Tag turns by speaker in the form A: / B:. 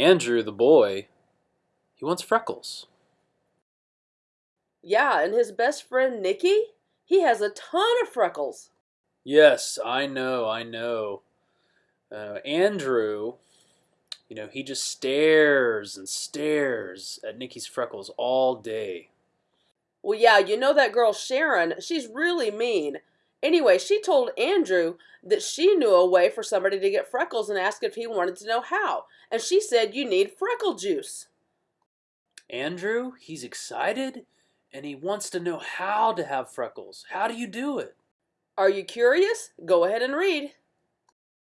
A: Andrew, the boy, he wants freckles.
B: Yeah, and his best friend Nicky, he has a ton of freckles.
A: Yes, I know, I know. Uh, Andrew, you know, he just stares and stares at Nicky's freckles all day.
B: Well, yeah, you know that girl Sharon, she's really mean. Anyway, she told Andrew that she knew a way for somebody to get freckles and asked if he wanted to know how. And she said you need freckle juice.
A: Andrew, he's excited and he wants to know how to have freckles. How do you do it?
B: Are you curious? Go ahead and read.